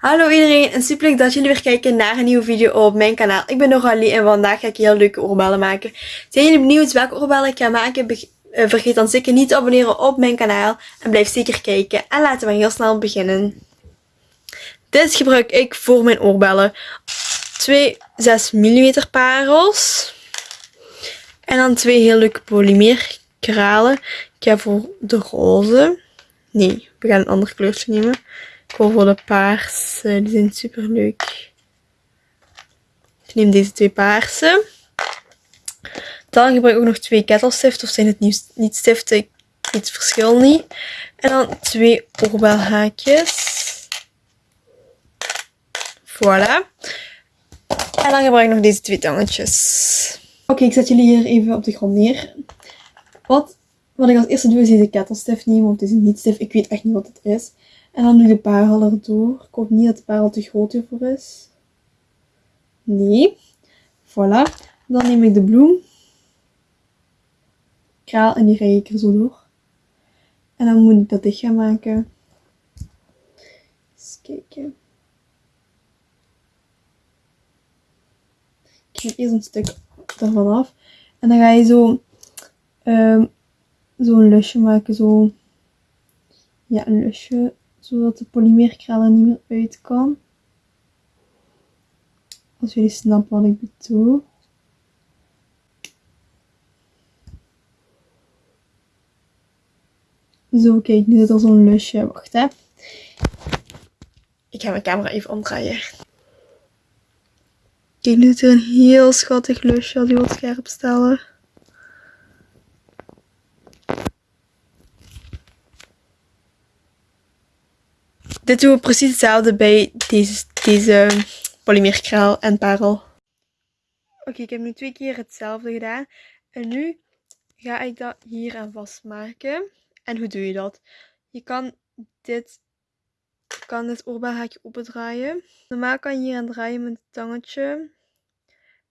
Hallo iedereen en super leuk dat jullie weer kijken naar een nieuwe video op mijn kanaal. Ik ben Noralie en vandaag ga ik heel leuke oorbellen maken. Zijn jullie benieuwd welke oorbellen ik ga maken? Eh, vergeet dan zeker niet te abonneren op mijn kanaal en blijf zeker kijken. En laten we heel snel beginnen. Dit gebruik ik voor mijn oorbellen. Twee 6 mm parels. En dan twee heel leuke polymeerkralen. Ik ga voor de roze. Nee, we gaan een ander kleurtje nemen. Voor paarse. Die zijn super leuk. Ik neem deze twee paarse. Dan gebruik ik ook nog twee ketelstiften. Of zijn het niet stiften? Ik verschil niet. En dan twee oorbelhaakjes. Voilà. En dan gebruik ik nog deze twee tangetjes. Oké, ik zet jullie hier even op de grond neer. Wat, wat ik als eerste doe is deze kettelstift nemen. Of deze niet-stift. Ik weet echt niet wat het is. En dan doe ik de parel erdoor. Ik hoop niet dat de parel te groot hiervoor is. Nee. Voilà. Dan neem ik de bloem. Kraal en die rij ik er zo door. En dan moet ik dat dicht gaan maken. Eens kijken. Ik knip eerst een stuk ervan af. En dan ga je zo um, zo'n lusje maken. Zo. Ja, een lusje zodat de polymeerkraal er niet meer uit kan. Als jullie snappen wat ik bedoel. Zo, kijk, nu zit er zo'n lusje. Wacht, hè. Ik ga mijn camera even omdraaien. Kijk, nu zit er een heel schattig lusje als je wilt scherp stellen. Dit doen we precies hetzelfde bij deze, deze polymeerkraal en parel. Oké, ik heb nu twee keer hetzelfde gedaan. En nu ga ik dat hier aan vastmaken. En hoe doe je dat? Je kan dit, kan dit opendraaien. Normaal kan je hier aan draaien met het tangetje.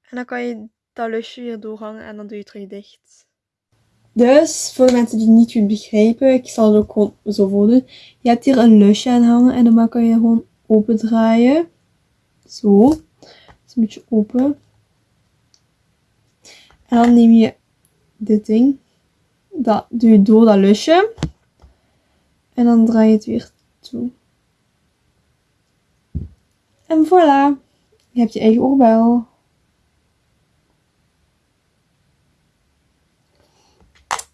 En dan kan je dat lusje hier doorhangen en dan doe je het terug dicht. Dus, voor de mensen die het niet goed begrijpen, ik zal het ook gewoon zo voordoen. Je hebt hier een lusje aan hangen en dan kan je gewoon open draaien. Zo. is een beetje open. En dan neem je dit ding. Dat doe je door dat lusje. En dan draai je het weer toe. En voilà. Je hebt je eigen oorbel.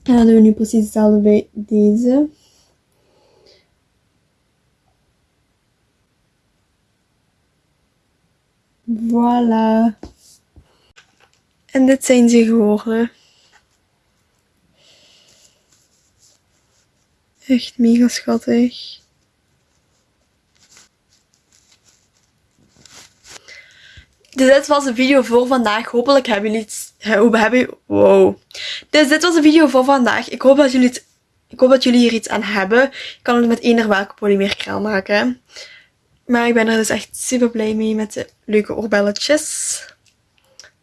En dan doen we nu precies hetzelfde bij deze. Voilà. En dit zijn ze geworden. Echt mega schattig. Dus dit was de video voor vandaag. Hopelijk hebben jullie. Hoe hebben Wow. Dus dit was de video voor vandaag. Ik hoop dat jullie het... Ik hoop dat jullie hier iets aan hebben. Ik kan het met eender welke polymeerkraal maken. Maar ik ben er dus echt super blij mee met de leuke oorbelletjes.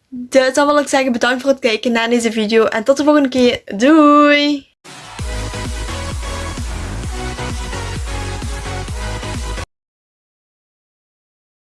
Dus dan wil ik zeggen bedankt voor het kijken naar deze video. En tot de volgende keer. Doei!